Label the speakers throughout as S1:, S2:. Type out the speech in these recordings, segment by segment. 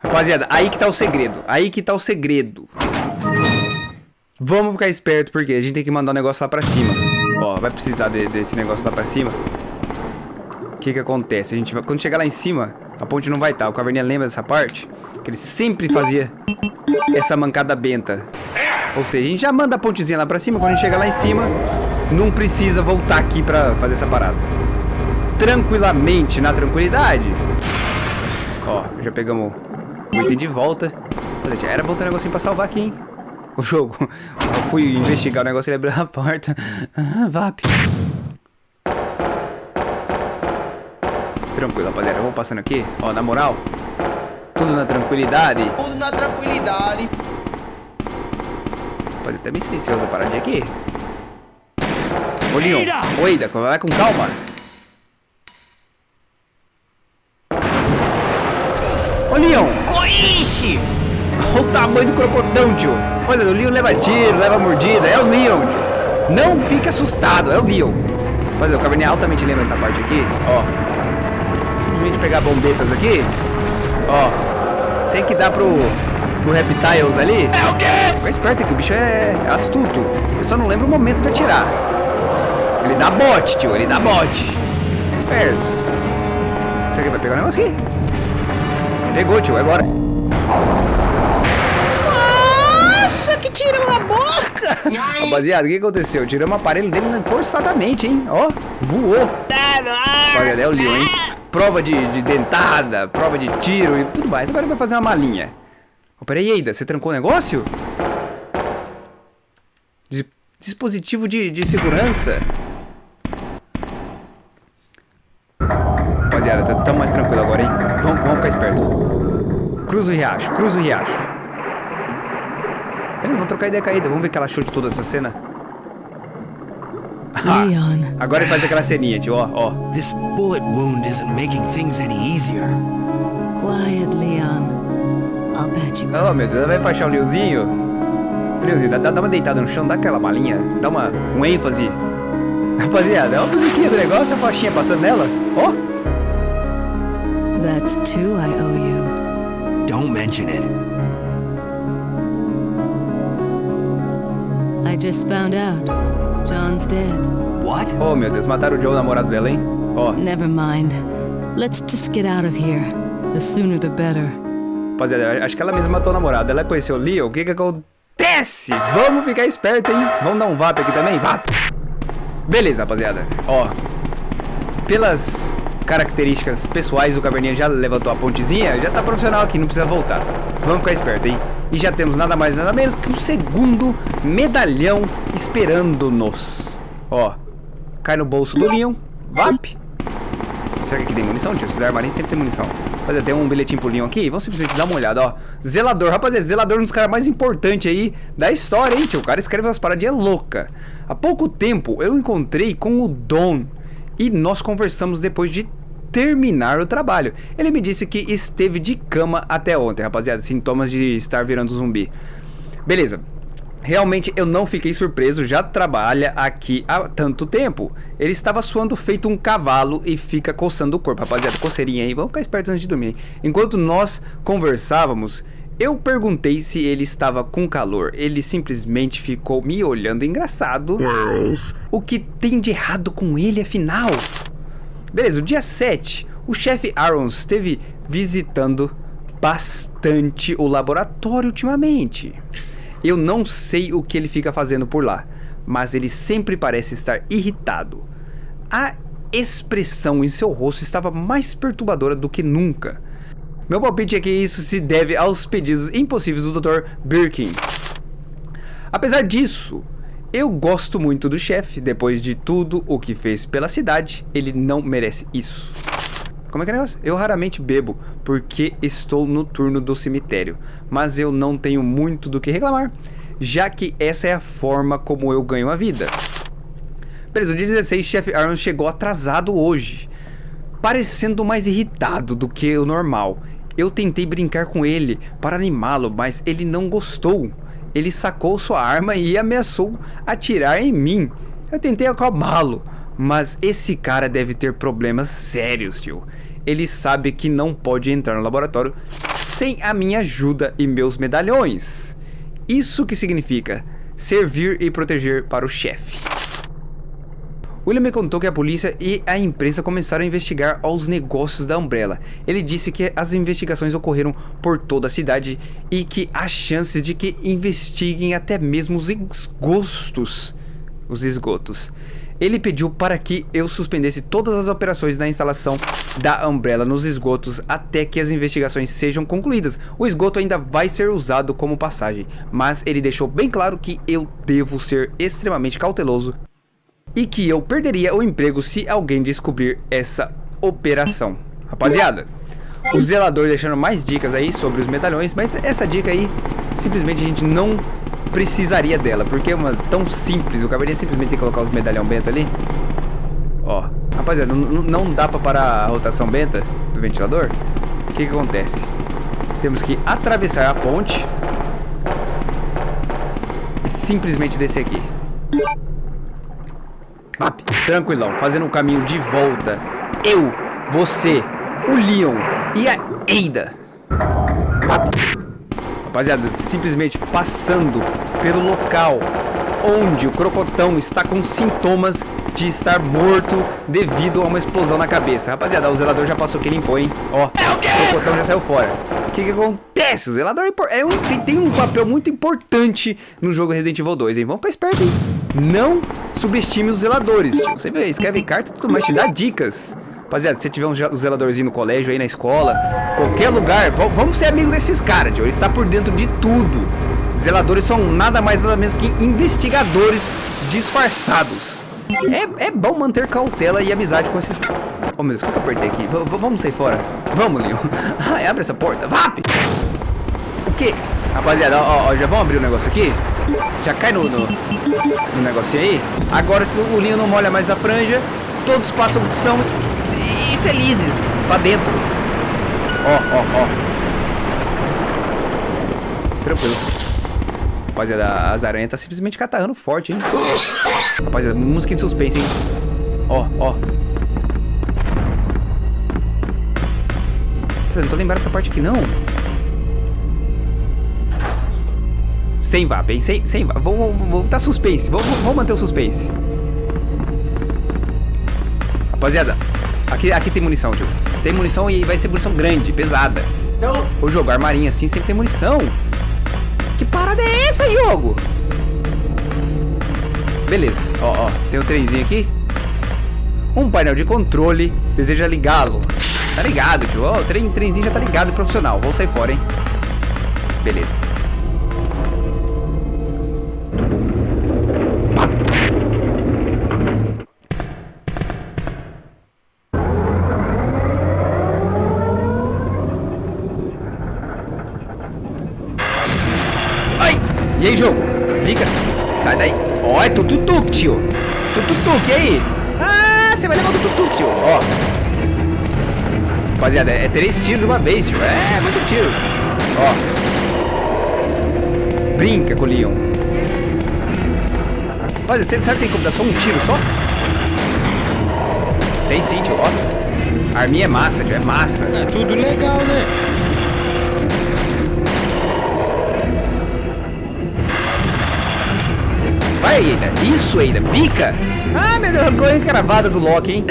S1: Rapaziada, aí que tá o segredo. Aí que tá o segredo. Vamos ficar esperto, porque a gente tem que mandar o um negócio lá pra cima. Ó, vai precisar de, desse negócio lá pra cima. O que que acontece? A gente vai, quando chegar lá em cima, a ponte não vai estar. Tá. O Caverninha lembra dessa parte? Que ele sempre fazia essa mancada benta. Ou seja, a gente já manda a pontezinha lá pra cima. Quando a gente chegar lá em cima, não precisa voltar aqui pra fazer essa parada. Tranquilamente, na tranquilidade. Ó, já pegamos item de volta. Era bom ter um negocinho pra salvar aqui, hein? O jogo. Eu fui investigar o negócio ele abriu a porta. Ah, VAP. Tranquilo, rapaziada. Vamos passando aqui. Ó, na moral. Tudo na tranquilidade.
S2: Tudo na tranquilidade.
S1: Pode até bem silencioso a paradinha aqui. Ô, Leon. Oi, vai com calma. Leon.
S2: Coixe!
S1: Olha o tamanho do crocodão, tio. Olha, o Leon leva tiro, leva mordida. É o Leon, tio. Não fique assustado, é o Leon. Olha, o Cabernet altamente lembra essa parte aqui. Ó. Simplesmente pegar bombetas aqui. Ó. Tem que dar pro, pro Reptiles ali.
S2: É o quê?
S1: Fica esperto que o bicho é astuto. Eu só não lembro o momento de atirar. Ele dá bote, tio. Ele dá bote. Esperto. Você aqui vai pegar o negócio aqui? Pegou, tio. É agora.
S2: Nossa, que tirou na boca!
S1: Rapaziada, o que aconteceu? Tiramos o aparelho dele forçadamente, hein? Ó, voou. Olha, é o Leon, hein? Prova de, de, dentada, prova de tiro e tudo mais. Agora vai fazer uma malinha. Oh, peraí, Eida, você trancou o negócio? Dis dispositivo de, de segurança. Rapaziada, tá tão mais tranquilo agora, hein? Vamos, vamos ficar esperto. Cruza o riacho, cruza o riacho. Vamos trocar ideia caída. Vamos ver que ela chute toda essa cena.
S3: Leon.
S1: Agora ele faz aquela ceninha, tio, ó, ó.
S4: This bullet wound isn't making things any easier.
S3: Quiet, Leon. I'll patch you.
S1: Oh, meu Deus, vai enfaixar o Leozinho. Leozinho, dá, dá uma deitada no chão, dá aquela balinha, dá uma, um ênfase. Rapaziada, é uma musiquinha do negócio, a faixinha passando nela. Ó. Oh.
S3: That's two I owe you.
S4: Don't mention it.
S3: I just found out. John's dead.
S4: What?
S1: Oh, meu Deus, mataram o Joe, o namorado dela, hein? Oh.
S3: Never mind. Let's just get out of here. The sooner the better.
S1: Rapaziada, acho que ela mesma matou o namorado. Ela conheceu o Leo. O que que acontece? Vamos ficar esperto, hein? Vamos dar um VAP aqui também? VAP! Beleza, rapaziada. Ó. Pelas características pessoais, o Caverninha já levantou a pontezinha, já tá profissional aqui, não precisa voltar. Vamos ficar esperto, hein? E já temos nada mais nada menos que o segundo medalhão esperando-nos. Ó, cai no bolso do Leon, VAP. Será que aqui tem munição, tio? Esses armarinhos sempre tem munição. Rapaziada, tem um bilhetinho pro Leon aqui, vamos simplesmente dar uma olhada, ó. Zelador, rapaziada, zelador é um dos caras mais importantes aí da história, hein, tio? O cara escreve umas paradinhas loucas. Há pouco tempo eu encontrei com o Don e nós conversamos depois de terminar o trabalho. Ele me disse que esteve de cama até ontem, rapaziada. Sintomas de estar virando zumbi. Beleza. Realmente eu não fiquei surpreso, já trabalha aqui há tanto tempo. Ele estava suando feito um cavalo e fica coçando o corpo. Rapaziada, coceirinha aí, vamos ficar espertos antes de dormir. Enquanto nós conversávamos, eu perguntei se ele estava com calor. Ele simplesmente ficou me olhando engraçado. O que tem de errado com ele afinal? Beleza, o dia 7, o chefe Arons esteve visitando bastante o laboratório ultimamente. Eu não sei o que ele fica fazendo por lá, mas ele sempre parece estar irritado. A expressão em seu rosto estava mais perturbadora do que nunca. Meu palpite é que isso se deve aos pedidos impossíveis do Dr. Birkin. Apesar disso, eu gosto muito do chefe, depois de tudo o que fez pela cidade, ele não merece isso. Como é que é o negócio? Eu raramente bebo, porque estou no turno do cemitério, mas eu não tenho muito do que reclamar, já que essa é a forma como eu ganho a vida. Beleza, o dia 16, chefe Aaron chegou atrasado hoje, parecendo mais irritado do que o normal. Eu tentei brincar com ele para animá-lo, mas ele não gostou ele sacou sua arma e ameaçou atirar em mim. Eu tentei acalmá-lo, mas esse cara deve ter problemas sérios, tio. Ele sabe que não pode entrar no laboratório sem a minha ajuda e meus medalhões. Isso que significa servir e proteger para o chefe. William me contou que a polícia e a imprensa começaram a investigar os negócios da Umbrella. Ele disse que as investigações ocorreram por toda a cidade e que há chances de que investiguem até mesmo os esgostos. Os esgotos. Ele pediu para que eu suspendesse todas as operações da instalação da Umbrella nos esgotos até que as investigações sejam concluídas. O esgoto ainda vai ser usado como passagem, mas ele deixou bem claro que eu devo ser extremamente cauteloso e que eu perderia o emprego se alguém descobrir essa operação. Rapaziada, o zelador deixando mais dicas aí sobre os medalhões, mas essa dica aí, simplesmente a gente não precisaria dela, porque é uma tão simples, eu acabaria simplesmente de colocar os medalhão bento ali. Ó, rapaziada, não, dá pra parar a rotação benta do ventilador? O que que acontece? Temos que atravessar a ponte e simplesmente descer aqui. Vap, tranquilão, fazendo um caminho de volta. Eu, você, o Leon e a Eida. Vap. Rapaziada, simplesmente passando pelo local onde o crocotão está com sintomas de estar morto devido a uma explosão na cabeça. Rapaziada, o zelador já passou que limpou, hein? Ó, o crocotão já saiu fora. O que que acontece? O zelador é um, tem, tem um papel muito importante no jogo Resident Evil 2, hein? Vamos ficar esperto, hein? Não subestime os zeladores. Você vê, escreve cartas tudo mais, te dá dicas. Rapaziada, se você tiver um zeladorzinho no colégio aí, na escola, qualquer lugar, vamos ser amigos desses caras, tio. Ele está por dentro de tudo. Zeladores são nada mais nada menos que investigadores disfarçados. É, é bom manter cautela e amizade com esses caras. Oh meu Deus, o que eu apertei aqui? V vamos sair fora. Vamos, Leon. Ai, abre essa porta. VAP! O que? Rapaziada, ó, ó, já vamos abrir o negócio aqui? Já cai no, no, no negocinho aí. Agora, se o Leon não molha mais a franja, todos passam, são e felizes pra dentro. Ó, ó, ó. Tranquilo. Rapaziada, as aranhas tá simplesmente catarrando forte, hein? Rapaziada, música de suspense, hein? Ó, ó. Eu não tô lembrando essa parte aqui, não. Sem VAP, hein? Sem, sem VAP. Vou, vou, tá suspense. Vou, vou, manter o suspense. Rapaziada, aqui, aqui tem munição, tio. Tem munição e vai ser munição grande, pesada. Não. O jogo armarinho assim sempre tem munição. Que parada é essa, jogo? Beleza, ó, ó, tem um trenzinho aqui. Um painel de controle, deseja ligá-lo. Tá ligado, tio, ó, o trem, trenzinho já tá ligado, profissional. Vou sair fora, hein. Beleza. E aí, jogo? Fica. Sai daí. Ó, é tututuk, tio. Tututuk, e aí? Ah, você vai levar o tututuk, tio. Ó. Rapaziada, é três tiros de uma vez, tio. É, muito tiro. Ó. Brinca com o Leon. Rapaziada, será que tem como dar só um tiro só? Tem sim, tio, ó. A arminha é massa, tio, é massa.
S2: É tudo legal, né?
S1: Isso, Eida. Pica. Ah, meu Deus, arrancou a unha cravada do Loki, hein?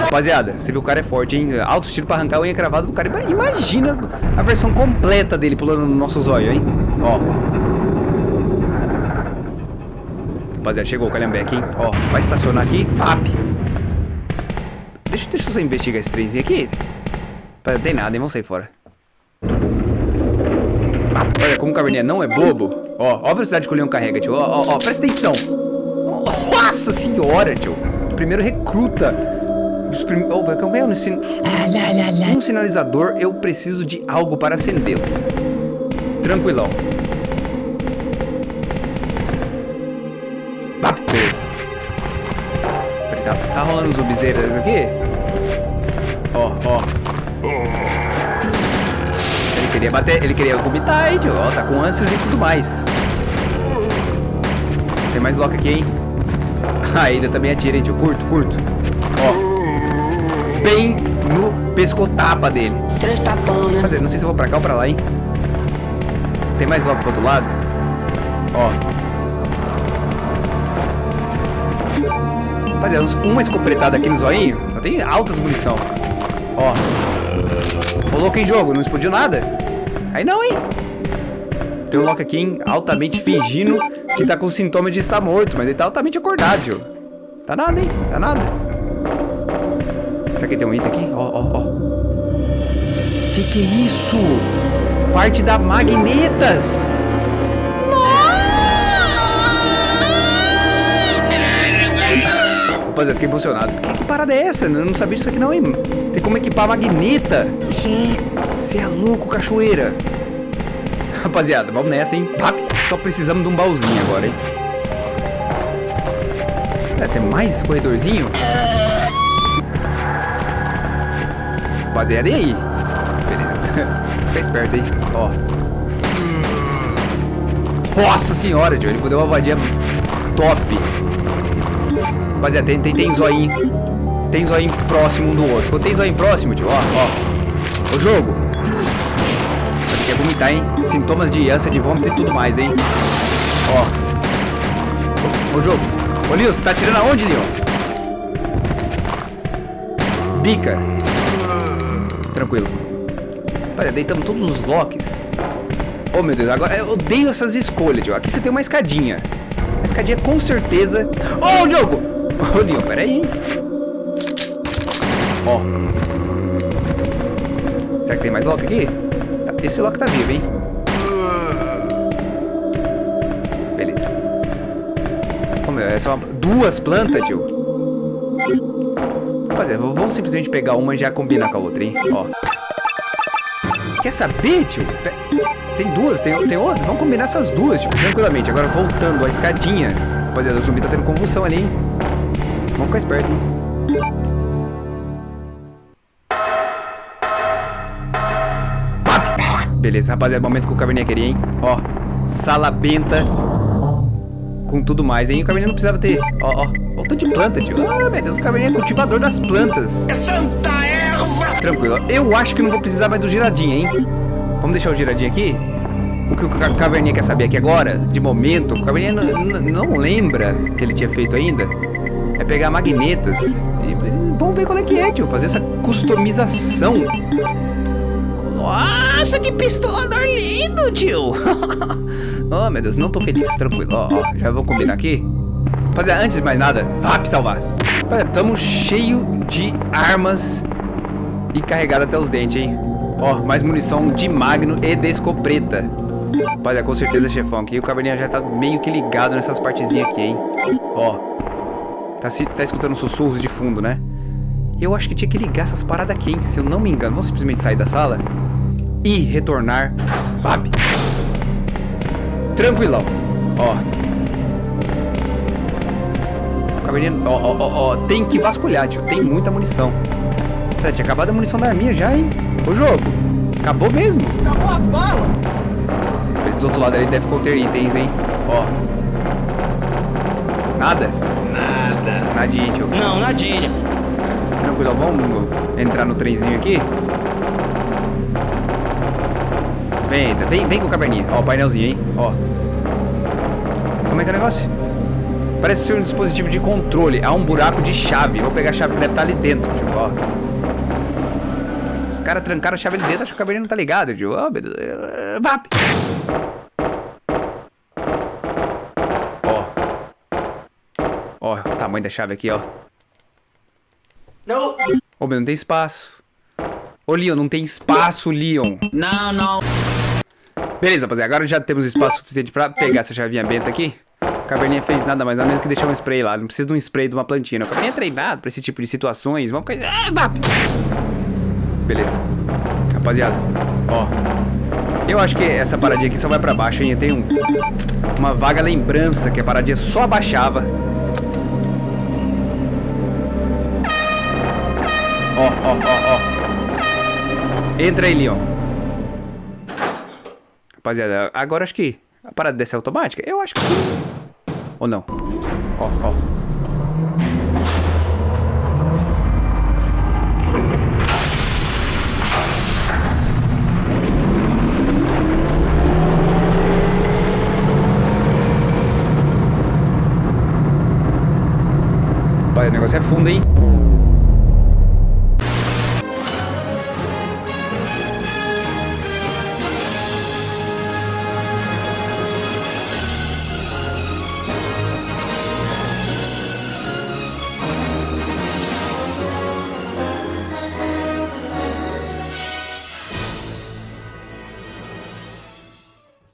S1: Rapaziada, você viu o cara é forte, hein? Alto estilo pra arrancar a unha cravada do cara. Imagina a versão completa dele pulando no nosso zóio, hein? Ó. Rapaziada, chegou o Calhambeque, hein? Ó, vai estacionar aqui. VAP. Deixa, deixa eu só investigar esse trenzinho aqui. Não tem nada, hein? Vamos sair fora. Olha, como o Caverninha não é bobo. Ó, ó a velocidade que o Leon carrega, tio. Ó, ó, ó, presta atenção. Nossa senhora, tio. Primeiro recruta. Prim... Oh, como é um, sin... um sinalizador, eu preciso de algo para acendê-lo. Tranquilão. Ah, beleza. Peraí, tá, tá rolando zumbizeiras aqui? Ó, ó. Ele queria bater, ele queria vomitar aí, tio. Ó, tá com ânsias e tudo mais. Tem mais lock aqui, hein? Ainda também atira, hein, tio. Curto, curto. Ó. Bem no pescotapa dele.
S2: Três tapão, né?
S1: Não sei se eu vou pra cá ou pra lá, hein? Tem mais logo pro outro lado? Ó. Rapaziada, uma escopretada aqui no zoinho. Só tem altas munição. Ó. Louco em jogo, não explodiu nada? Aí não, hein? Tem um Loki aqui, hein? Altamente fingindo que tá com sintoma de estar morto, mas ele tá altamente acordado, tio. Tá nada, hein? Tá nada. Será que tem um item aqui? Ó, ó, ó. Que que é isso? Parte da Magnetas! Rapaziada, fiquei emocionado. Que, que parada é essa? Eu não sabia disso aqui não, hein? Tem como equipar a magneta. Você é louco, cachoeira. Rapaziada, vamos nessa, hein? Vap. Só precisamos de um baúzinho agora, hein? É, tem mais corredorzinho? Rapaziada, e aí? Fica esperto, hein? Ó. Nossa senhora, tio. Ele deu uma vadia top. Rapaziada, tem, tem, tem zoinho. Tem zoinho próximo um do outro. Quando tem zoinho próximo, tio, ó, ó. O jogo. Quer vomitar, hein? Sintomas de ânsia de vômito e tudo mais, hein? Ó. O jogo. Ô, Leon, você tá atirando aonde, Leon? Bica. Tranquilo. Olha, deitamos todos os locks. Oh, meu Deus, agora eu odeio essas escolhas, tio. Aqui você tem uma escadinha. A escadinha com certeza... Ô, oh, Diogo! Ô, oh, Leon, peraí? Ó. Será que tem mais lock aqui? Esse lock tá vivo, hein? Beleza. Meu, é só duas plantas, tio. Rapaziada, vamos simplesmente pegar uma e já combinar com a outra, hein? Ó. Quer saber, tio? Tem duas, tem, tem outra. Vamos combinar essas duas, tio. Tranquilamente. Agora voltando à escadinha. Rapaziada, o zumbi tá tendo convulsão ali, hein? Vamos ficar esperto, hein? Beleza, rapaziada. Momento que o caverninha queria, hein? Ó. Sala benta. Com tudo mais, hein? O caverninha não precisava ter. Ó, ó. Ó tanto de planta, tio. Ah, meu Deus, o caverninha é cultivador das plantas.
S2: Santa erva!
S1: Tranquilo. Eu acho que não vou precisar mais do giradinho, hein? Vamos deixar o giradinho aqui? O que o Ca- Caverninha quer saber aqui agora, de momento, o Caverninha não lembra que ele tinha feito ainda, é pegar magnetas e, e vamos ver qual é que é, tio, fazer essa customização. Nossa, que pistolador lindo, tio! oh, meu Deus, não tô feliz, tranquilo. Ó, já vou combinar aqui. Rapaziada, antes de mais nada, vá salvar. Rapaziada, tamo cheio de armas e carregado até os dentes, hein? Ó, mais munição de magno e de escopeta. Rapaziada, com certeza, chefão, aqui o caverninha já tá meio que ligado nessas partezinhas aqui, hein? Ó, tá, tá escutando sussurros de fundo, né? Eu acho que tinha que ligar essas paradas aqui, hein? Se eu não me engano. Vamos simplesmente sair da sala e retornar. Pap. Tranquilão. Ó. O caverninha... Ó, ó, ó, ó. Tem que vasculhar, tio. Tem muita munição. Pera, tinha acabado a munição da arminha já, hein? O jogo. Acabou mesmo.
S2: Acabou as balas!
S1: Esse do outro lado ali deve conter itens, hein? Ó. Nada?
S2: Nada.
S1: Nadinha, tio.
S2: Não, nadinha.
S1: Tranquilo, vamos entrar no trenzinho aqui. Vem, vem, vem com o caverninha. Ó, o painelzinho, hein? Ó. Como é que é o negócio? Parece ser um dispositivo de controle. Há um buraco de chave. Vou pegar a chave que deve estar ali dentro, tio. Ó. Os caras trancaram a chave ali dentro. Acho que o caverninha não tá ligado, tio. Ó, meu Deus. Vap! Ó. Ó, o tamanho da chave aqui, ó.
S2: Não.
S1: Ô, meu, não tem espaço. Ô, Leon, não tem espaço, Leon.
S3: No, no.
S1: Beleza, rapaziada. Agora já temos espaço suficiente pra pegar essa chavinha benta aqui. O Caverninha fez nada mais nada menos que deixar um spray lá. Não precisa de um spray de uma plantinha. não. Caverninha é treinado pra esse tipo de situações. Vamos ficar... Ah! Beleza. Rapaziada, ó. Eu acho que essa paradinha aqui só vai pra baixo, hein? Eu tenho um- uma vaga lembrança que a paradinha só abaixava. Ó, ó, ó, ó. Entra aí, Leon. Rapaziada, agora acho que a parada dessa é automática? Eu acho que sim. Ou não? Ó, ó. O negócio é fundo, hein?